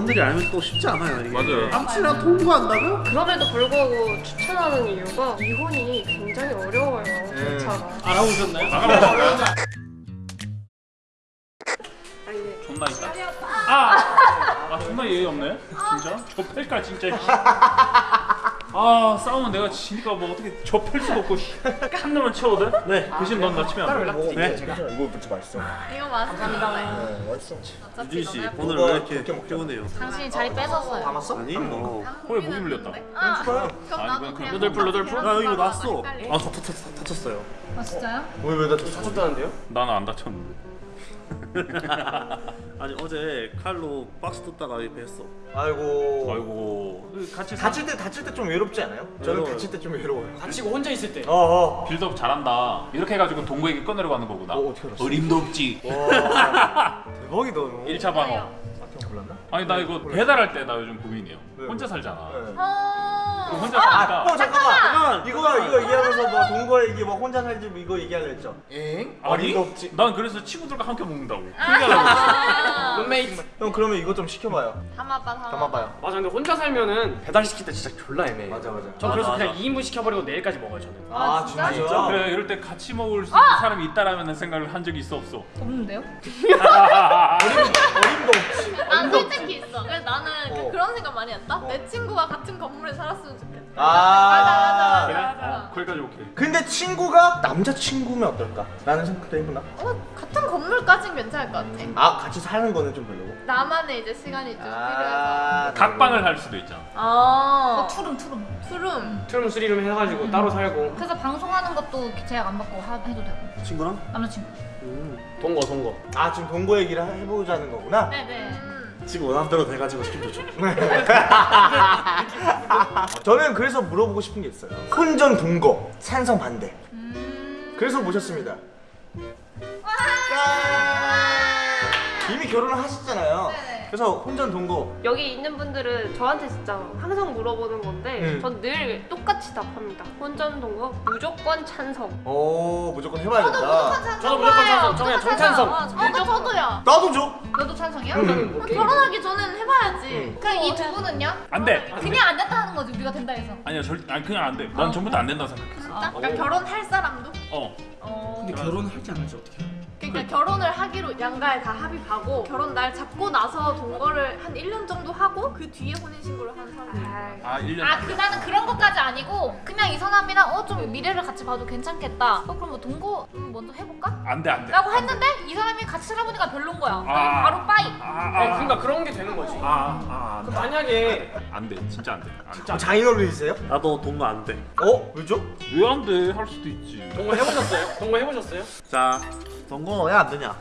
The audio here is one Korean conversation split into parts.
어른들이 알면 또 쉽지 않아요 이게 맞아요. 암치랑 통과한다고? 그럼에도 불구하고 추천하는 이유가 이혼이 굉장히 어려워요. 절차가. 알아보셨나요? 아니 네. 존나 있다. 아, 아 존나 예의 없네. 진짜. 저 팰까 진짜. 씨. 아 싸우면 내가 지니까 뭐 어떻게 저팰 수도 없고 씨. 한 놈만 치워도 돼? 네 대신 넌나 치면 안 돼. 네? 이거 진짜 맛있어. 이거 맛있습니다. 네, 맛있어. 유진 씨 너네 오늘 이거 왜 이렇게. 피곤해요? 당신이 자리 뺏었어요. 담았어? 아니 뭐헐 목이 물렸다. 아, 그럼 아니, 나도 그냥 그냥 루돌프, 루돌프? 아 여기 났어. 아 다- 다- 다- 다쳤어요 아 진짜요? 왜왜나 다쳤다는데요? 나는 안 다쳤는데. 아니 어제 칼로 박스 뜯다가 이렇게 했어 아이고. 아이고 같이 사... 다칠 때 다칠 때 좀 외롭지 않아요? 저는 외로워요. 다칠 때 좀 외로워요. 다치고 혼자 있을 때. 어 어. build up 잘한다. 이렇게 해가지고 동구에게 꺼내려고 하는 거구나. 어, 어떻게 알았어? 어림도 없지. 와. 대박이다 너. 1차 방어. 형 몰랐나? 아니 나 이거 배달할 때 나 요즘 고민이에요. 왜? 혼자 살잖아. 네. 어. 혼자 사니까 어 잠깐만. 잠깐만 이거 이거 얘기하면서 뭐 동거 얘기 뭐 혼자 살지 뭐 이거 얘기하려 했죠. 엥? 아니 어림도 없지. 난 그래서 친구들과 함께 먹는다고. 아. 룸메이트. 형 그러면 이거 좀 시켜봐요. 담아봐, 담아봐. 담아봐요. 맞아 근데 혼자 살면은 배달 시킬 때 진짜 졸라 애매해. 맞아 맞아. 저 그래서 맞아, 그냥 2인분 시켜버리고 내일까지 먹어요 저는. 아 진짜? 진짜? 그래 이럴 때 같이 먹을 수 있는 사람이 있다라는 생각을 한 적이 있어 없어. 없는데요? 어림도 없지. 난 솔직히 있어. 그래서 나는 그- 어. 그런 생각 많이 했다. 어. 내 친구가 같은 건물에 살았으면. 아. 맞아, 맞아? 맞아, 맞아. 어, 거기까지 오케이. 근데 친구가 남자 친구면 어떨까? 라는 생각도 해보나? 어, 같은 건물까진 괜찮을 것 같아. 아 같이 사는 거는 좀 별로고. 나만의 이제 시간이 좀 필요해서. 아. 각방을 할 수도 있잖아. 아. 투룸 투룸 투룸. 투룸 쓰리룸 해가지고 따로 살고. 그래서 방송하는 것도 제약 안 받고 하, 해도 되고 친구랑? 남자친구 음. 동거 동거. 아 지금 동거 얘기를 해보자는 거구나. 네네 음. 지금 원하는 대로 돼가지고 시키면 좋죠 저는 그래서 물어보고 싶은 게 있어요. 혼전 동거 찬성 반대. 음... 그래서 모셨습니다. 짠! 이미 결혼을 하셨잖아요. 네네. 그래서 혼전 동거. 여기 있는 분들은 저한테 진짜 항상 물어보는 건데 음. 전늘 똑같이 답합니다. 혼전 동거 무조건 찬성. 오 무조건 해봐야 저도. 무조건 찬성. 저도 무조건 찬성. 무조건 정찬성. 어, 저, 저도요. 나도 줘. 너도 찬성이야? 음. 어, 결혼하기 전엔 해봐야지. 음. 그럼 이두 분은요? 안 돼. 그냥 안 된다 하는 거지 우리가 된다 해서 아니야 절 아니 그냥 안 돼. 난 전부터 안 된다고 생각했어. 진짜? 그러니까 결혼할 사람도? 어. 어. 근데 결혼을 할지 안 할지 어떻게 해? 그러니까 결혼을 하기로 양가에 다 합의하고 결혼 날 잡고 나서 동거를 한 1년 정도 하고 그 뒤에 혼인 신고를 하는 사람들. 아 1년. 아 그 나는 그런 것까지 아니고 그냥 이 사람이랑 어 좀 미래를 같이 봐도 괜찮겠다 어 그럼 뭐 동거 좀 먼저 해볼까? 안 돼 안돼. 라고 했는데 이 사람이 같이 살아보니까 별론 거야 아. 바로 빠이 아, 아 그러니까 그런 게 되는 거지. 아, 아, 그 만약에 안 돼. 진짜 안 돼. 어, 장인어른이세요? 나도 동거 안돼 어? 왜죠? 왜 안 돼? 할 수도 있지. 동거 해보셨어요? 동거 해보셨어요? 자 동거 왜 안 되냐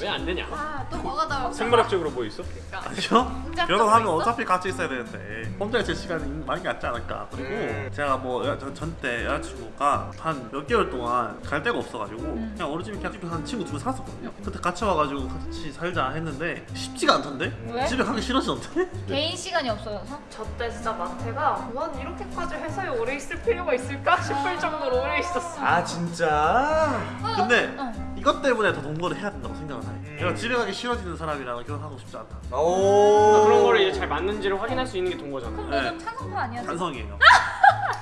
왜 안 되냐? 아, 또 뭐가 나올까? 생물학적으로 뭐 있어? 아니요? 공작도 결혼하면 있어? 어차피 같이 있어야 되는데 혼자 있을 시간이 많이 낫지 않을까 그리고 음. 제가 뭐 전때 여자친구가 한 몇 개월 동안 갈 데가 없어가지고 음. 그냥 어느 집에 그냥 집에 한 친구 두고 살았었거든요 그때 같이 와가지고 같이 살자 했는데 쉽지가 않던데? 왜? 집에 가기 싫어지던데? 개인 시간이 없어서 저때 진짜 마태가 난 이렇게까지 회사에 오래 있을 필요가 있을까 싶을 정도로 오래 있었어. 아 진짜? 근데 어. 이것 때문에 더 동거를 해야 된다고 생각을 해 음. 내가 집에 가기 싫어지는 사람이랑 결혼하고 싶지 않다 오 그런 거를 이제 잘 맞는지를 확인할 수 있는 게 동거잖아. 그럼 네. 너는 찬성파 아니야? 찬성이에요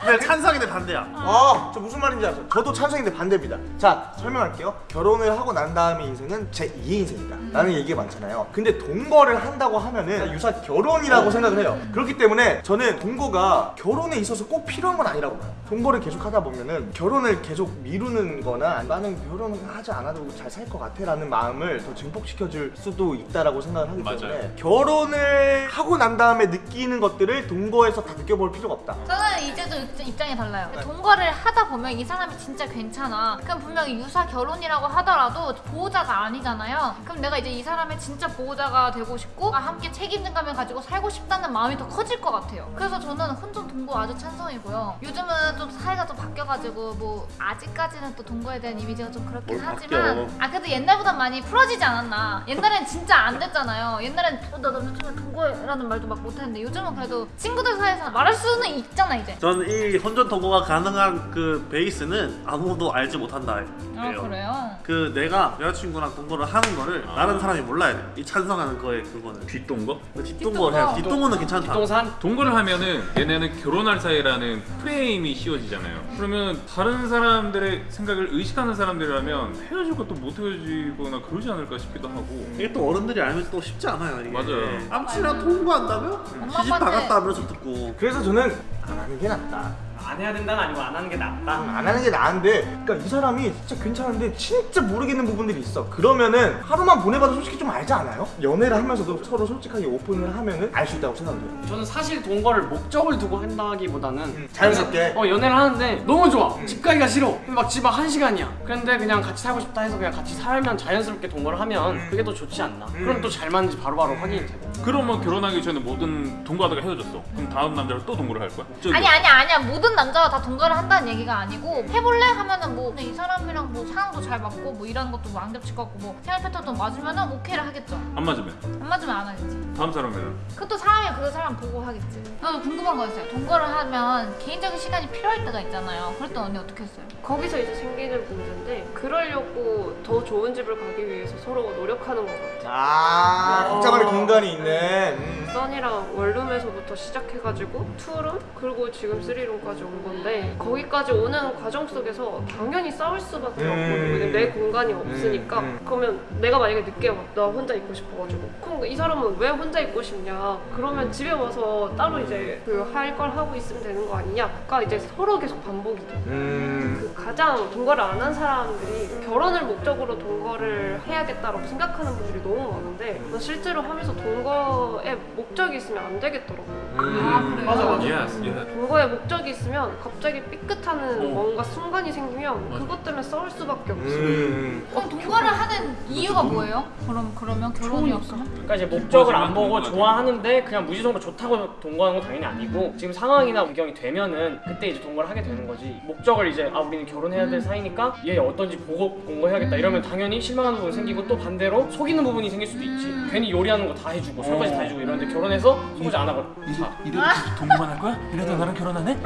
근데 찬성인데 반대야 아, 저 무슨 말인지 알죠? 저도 찬성인데 반대입니다. 자, 설명할게요. 결혼을 하고 난 다음의 인생은 제 2의 인생이다. 라는 얘기가 많잖아요. 근데 동거를 한다고 하면은 유사 결혼이라고 생각을 해요. 그렇기 때문에 저는 동거가 결혼에 있어서 꼭 필요한 건 아니라고 봐요. 동거를 계속 하다 보면은 결혼을 계속 미루는 거나 나는 결혼을 하지 않아도 잘 살 것 같아 라는 마음을 더 증폭시켜 줄 수도 있다라고 생각을 하기 맞아요. 때문에 결혼을 하고 난 다음에 느끼는 것들을 동거에서 다 느껴볼 필요가 없다. 저는 이제 도 입- 입장이 달라요. 네. 동거를 하다 보면 이 사람이 진짜 괜찮아. 그럼 분명히 유사 결혼이라고 하더라도 보호자가 아니잖아요. 그럼 내가 이제 이 사람의 진짜 보호자가 되고 싶고 아, 함께 책임감을 가지고 살고 싶다는 마음이 더 커질 것 같아요. 그래서 저는 혼전 동거 아주 찬성이고요. 요즘은 좀 사회가 좀 바뀌어가지고 뭐 아직까지는 또 동거에 대한 이미지가 좀 그렇긴 뭘 하지만 바뀌어. 아 그래도 옛날보다 많이 풀어지지 않았나. 옛날엔 진짜 안 됐잖아요. 옛날엔 어, 나 남자친구 동거라는 말도 막 못했는데 요즘은 그래도 친구들 사이에서 말할 수는 있잖아 이제. 저는 저는 이 혼전 동거가 가능한 그 베이스는 아무도 알지 못한다. 아 그래요? 그 내가 여자친구랑 동거를 하는 거를 다른 사람이 몰라야 돼. 이 찬성하는 거에 그거는. 뒷동거? 그 뒷동거를 해야 돼. 뒷동거는 괜찮다. 뒷동산 동거를 하면은 얘네는 결혼할 사이라는 프레임이 씌워지잖아요. 그러면 다른 사람들의 생각을 의식하는 사람들이라면 헤어질 것도 못 헤어지거나 그러지 않을까 싶기도 하고. 이게 또 어른들이 알면 또 쉽지 않아요. 이게. 맞아요. 남친이랑 동거한다면 시집 아빠한테- 나갔다 하면서 듣고. 그래서 저는 안 하는 게 낫다. 안 해야 된다는 아니고 안 하는 게 낫다. 안 하는 게 나은데 그러니까 이 사람이 진짜 괜찮은데 진짜 모르겠는 부분들이 있어 그러면은 하루만 보내봐도 솔직히 좀 알지 않아요? 연애를 하면서도 서로 솔직하게 오픈을 하면은 알 수 있다고 생각해요 저는 사실 동거를 목적을 두고 한다기보다는 음, 자연스럽게. 어 연애를 하는데 너무 좋아 집 가기가 싫어 막집앞한 시간이야 그런데 그냥 같이 살고 싶다 해서 그냥 같이 살면 자연스럽게 동거를 하면 그게 더 좋지 않나 그럼 또 잘 맞는지 바로바로 확인이 되고 그러면 결혼하기 전에 모든 동거하다가 헤어졌어. 그럼 다음 남자랑 또 동거를 할 거야? 저기. 아니 아니 아니야 모든 남 자가 다 동거를 한다는 얘기가 아니고 해볼래? 하면은 뭐 이 사람이랑 뭐 상황도 잘 맞고 뭐 일하는 것도 뭐안 겹칠 것 같고 뭐 생활 패턴도 맞으면은 오케이를 하겠죠. 안 맞으면? 안 맞으면 안 하겠지. 다음 사람이면 그것도 사람이 그 사람 보고 하겠지. 나도 궁금한 거 있어요. 동거를 하면 개인적인 시간이 필요할 때가 있잖아요. 그럴 때 언니 어떻게 했어요? 거기서 이제 생기는 문제인데 그러려고 더 좋은 집을 가기 위해서 서로 노력하는 것 같아요. 아 각자만의 공간이 있는 음. 선이랑 원룸에서부터 시작해가지고 투룸 그리고 지금 쓰리룸까지 온 건데 거기까지 오는 과정 속에서 당연히 싸울 수밖에 음. 없거든요. 왜냐면 내 공간이 없으니까 음. 그러면 내가 만약에 늦게 와, 나 혼자 있고 싶어가지고 그럼 이 사람은 왜 혼자 있고 싶냐 그러면 집에 와서 따로 이제 그 할 걸 하고 있으면 되는 거 아니냐가 이제 서로 계속 반복이 돼. 음. 그 가장 동거를 안 한 사람들이 결혼을 목적으로 동거를 해야겠다라고 생각하는 분들이 너무 많은데 실제로 하면서 동거에 목적이 있으면 안 되겠더라고요. 아 그래요? 맞아, 맞아. yes yes. 동거에 목적이 있으면 갑자기 삐끗하는 어. 뭔가 순간이 생기면 맞아. 그것 때문에 싸울 수밖에 없어요. 음. 그럼 동거를 하는 이유가 뭐예요? 그럼 그러면 결혼이 없으면? 그러니까 이제 목적을 안 보고. 좋아하는데 그냥 무지성으로 좋다고 동거하는 건 당연히 아니고 지금 상황이나 배경이 되면은 그때 이제 동거를 하게 되는 거지 목적을 이제 아 우리는 결혼해야 될 사이니까 얘 어떤지 보고 동거해야겠다 이러면 당연히 실망하는 부분이 생기고 또 반대로 속이는 부분이 생길 수도 있지 괜히 요리하는 거 다 해주고 설거지 다 해주고 이러는데 결혼해서 설거지 안 하고 자 이래도 동거만 할 거야? 이래도 나랑 결혼 안 해?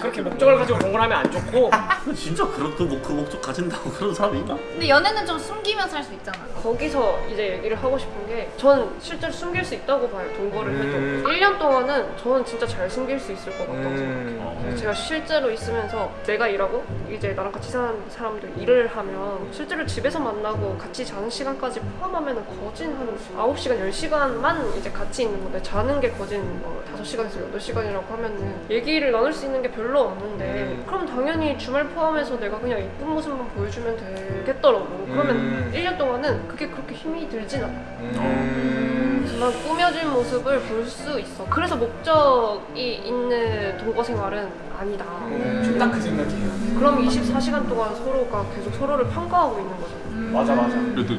그렇게 목적을 가지고 동거를 하면 안 좋고 진짜 그런 그, 목- 그 목적 가진다고 그런 사람이 있나? 근데 연애는 좀 숨기면서 할 수 있잖아 거기서 이제 얘기를 하고 싶은 게전 실제로 숨길 수 있다고 봐요. 동거를 해도 음. 1년 동안은 저는 진짜 잘 숨길 수 있을 것 같다고 음. 생각해요. 제가 실제로 있으면서 내가 일하고 이제 나랑 같이 사는 사람들 일을 하면 실제로 집에서 만나고 같이 자는 시간까지 포함하면 거진 한 9시간, 10시간만 이제 같이 있는 건데 자는 게 거진 뭐 5 시간에서 8시간이라고 하면은 얘기를 나눌 수 있는 게 별로 없는데 그럼 당연히 주말 포함해서 내가 그냥 이쁜 모습만 보여주면 되겠더라고. 그러면 음. 1년 동안은 그게 그렇게 힘이 들진 않아. 음. 난 꾸며진 모습을 볼 수 있어. 그래서 목적이 있는 동거 생활은 아니다. 딱그 생각이에요 그럼 24시간 동안 서로가 계속 서로를 평가하고 있는 거잖아. 맞아 맞아 그래도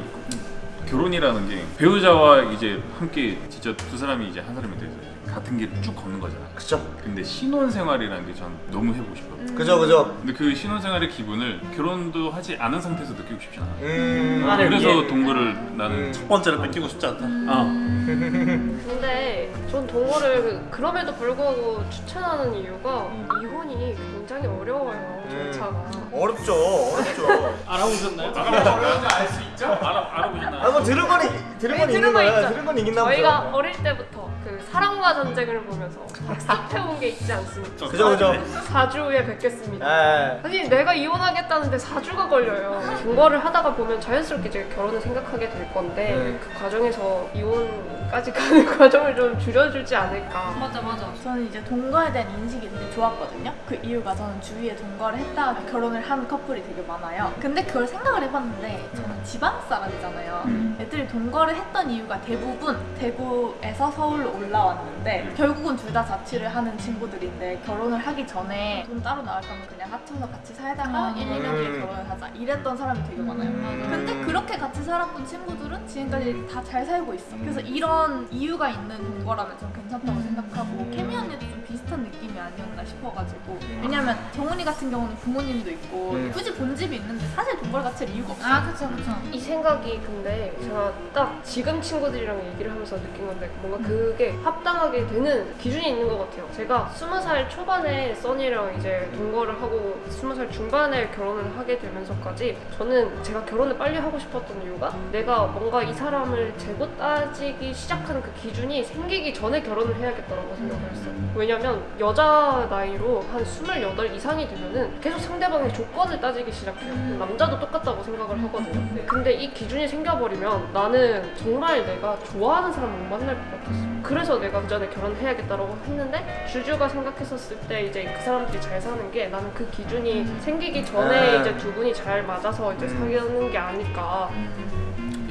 결혼이라는 게 배우자와 이제 함께 진짜 두 사람이 이제 한 사람이 돼서 같은 길을 쭉 걷는 거잖아. 그쵸 근데 신혼 생활이라는 게 전 너무 해보고 싶어. 그죠 그죠 근데 그 신혼 생활의 기분을 결혼도 하지 않은 상태에서 느끼고 싶지 않아. 음. 아, 네. 그래서 예. 동거를 나는 첫 번째를 뺏기고 싶지 않다. 아 근데 전 동거를 그- 그럼에도 불구하고 추천하는 이유가 이혼이 굉장히 어려워요. 음. 절차가. 어렵죠 어렵죠 알아보셨나요? 알수 있죠? 알아 알아보셨나요? 아, 뭐 들은 건 이- 들은 건 네, 거 거야 있죠. 들은 건 있긴 저희가 나보죠 어릴 때부터 그 사랑과 전쟁을 보면서 학습해온 게 있지 않습니까? 그죠 그죠 4주 후에 뵙겠습니다. 에 아니 내가 이혼하겠다는데 4주가 걸려요. 동거를 하다가 보면 자연스럽게 이제 결혼을 생각하게 될 건데 음. 그 과정에서 이혼 까지 가는 과정을 좀 줄여주지 않을까. 맞아 맞아 저는 이제 동거에 대한 인식이 되게 좋았거든요. 그 이유가 저는 주위에 동거를 했다가 결혼을 한 커플이 되게 많아요. 근데 그걸 생각을 해봤는데 저는 지방 사람이잖아요. 애들이 동거를 했던 이유가 대부분 대구에서 서울로 올라왔는데 결국은 둘 다 자취를 하는 친구들인데 결혼을 하기 전에 돈 따로 나올 거면 그냥 합쳐서 같이 살다가 1, 2년 뒤에 음. 결혼을 하자 이랬던 사람이 되게 많아요. 근데 그렇게 같이 살았던 친구들은 지금까지 다 잘 살고 있어. 그래서 이런 이유가 있는 동거라면 좀 괜찮다고 생각하고 케미 언니도 좀 비슷한 느낌이 아니었나 싶어가지고 왜냐면 정훈이 같은 경우는 부모님도 있고 음. 굳이 본집이 있는데 사실 동거를 같이 할 이유가 없어요. 아 그쵸 그쵸. 이 생각이 근데 제가 딱 지금 친구들이랑 얘기를 하면서 느낀 건데 뭔가 그게 합당하게 되는 기준이 있는 것 같아요. 제가 스무 살 초반에 써니랑 이제 동거를 하고 스무 살 중반에 결혼을 하게 되면서까지 저는 제가 결혼을 빨리 하고 싶었던 이유가 내가 뭔가 이 사람을 재고 따지기 시작하는 그 기준이 생기기 전에 결혼을 해야겠다라고 생각을 했어요. 왜냐 면 여자 나이로 한 28 이상이 되면은 계속 상대방의 조건을 따지기 시작해요. 남자도 똑같다고 생각을 하거든요. 근데 이 기준이 생겨버리면 나는 정말 내가 좋아하는 사람을 못 만날 것 같았어. 그래서 내가 그 전에 결혼해야겠다라고 했는데 주주가 생각했었을 때 이제 그 사람들이 잘 사는 게 나는 그 기준이 생기기 전에 음. 이제 두 분이 잘 맞아서 이제 사귀는 게 아닐까.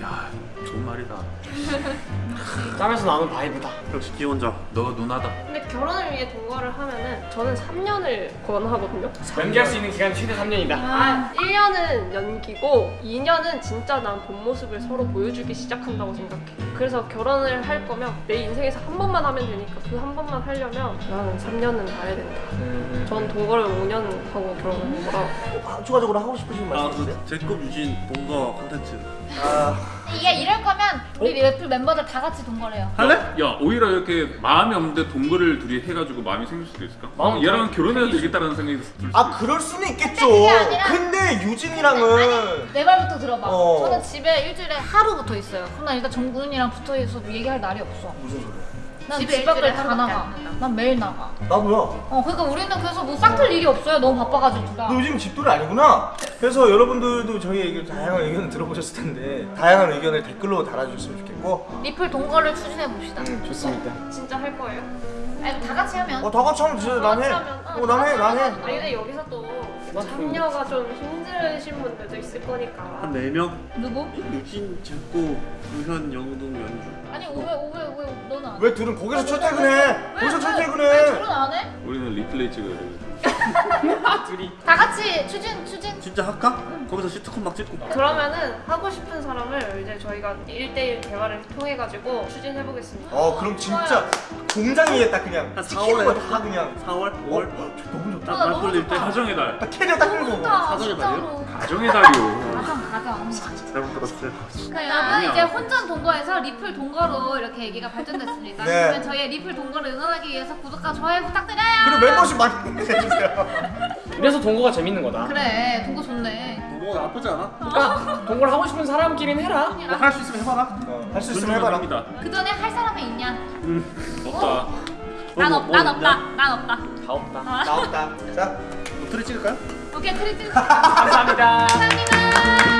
야 좋은 말이다. 짬에서 나오는 바이브다. 역시 기혼자. 너가 누나다. 근데 결혼을 위해 동거를 하면은 저는 3년을 권하거든요. 연기할 수 있는 기간이 최대 3년이다. 아, 1년은 연기고 2년은 진짜 난 본 모습을 서로 보여주기 시작한다고 생각해. 그래서 결혼을 할 거면 내 인생에서 한 번만 하면 되니까 그 한 번만 하려면 나는 3년은 봐야 된다. 전 동거를 5년 하고 결혼을 한 거라. 아, 추가적으로 하고 싶으신 말씀 있으세요? 아그 제급 유진 동거 콘텐츠. 아, 이게 이럴 거면 우리 래플 멤버들 다 같이 동거래요. 할래? 야 오히려 이렇게 마음이 없는데 동거를 둘이 해가지고 마음이 생길 수도 있을까? 마음 얘랑 결혼해야 되겠다라는 생각이 들 수도 아. 그럴 수는 있겠죠. 아니라- 근데 유진이랑은 내 말부터 들어봐. 어. 저는 집에 일주일에 하루 붙어 있어요. 그럼 난 일단 정군이랑 붙어 있어 얘기할 날이 없어. 무슨 소리야? 난 집에 집 밖을 다 나가. 난 매일 나가. 나도야. 어, 그러니까 우리는 그래서 뭐 싹틀 일이 없어요. 너무 바빠가지고. 너 요즘 집돌이 아니구나. 그래서 여러분들도 저희 의견, 다양한 의견을 들어보셨을 텐데 다양한 의견을 댓글로 달아주셨으면 좋겠고. 리플 동거를 추진해 봅시다. 음, 좋습니다. 진짜 할 거예요? 아니 다 같이 하면. 어, 다 같이 하면 진짜 난 해. 어, 난 해, 난 해. 아니 근데 여기서 또 참여가 좀 힘드신 분들도 있을 거니까. 한 4명? 누구? 유진, 제코, 유현, 영동, 연주. 아니 오왜 오왜 왜 너는? 왜 둘은 거기서 출퇴근해? 거기서 왜 출퇴근해. 둘은 안 해? 우리는 리플레이 찍어야 돼. 다 같이 추진 추진. 진짜 할까? 거기서 시트콤 막 찍고. 그러면은 하고 싶은 사람을 이제 저희가 1대1 대화를 통해 가지고 추진해 보겠습니다. 어, 그럼 진짜 공장이겠다 그냥. 한 찍히는 4월에 거다 그냥. 4월? 5월? 너무 좋다. 딱말 돌릴 때 가정의 달. 딱 캐리어 딱 끌고. 사전에 진짜로. 가정의 달이요. 가정 가정. 잘못 들었어요. 그러니까 여러분 이제 혼전 동거에서 리플 동거로 이렇게 얘기가 발전됐습니다. 네. 그러면 저희의 리플 동거를 응원하기 위해서 구독과 좋아요 부탁드려요. 그리고 멤버십 많이 해주세요. 이래서 동거가 재밌는 거다. 그래 동거 좋네. 뭐 나쁘지 않아? 그러니까 동거를 하고 싶은 사람끼리는 해라. 뭐 할수 있으면 해봐라. 어, 할수 있으면 해봐라. 합니다. 그 전에 할 사람이 있냐? 없다. 난 뭐, 없, 뭐난 있냐? 없다. 난 없다. 다 없다. 나 없다. 자. 뭐 트리 찍을까요? 오케이 트리트. 감사합니다. 감사합니다.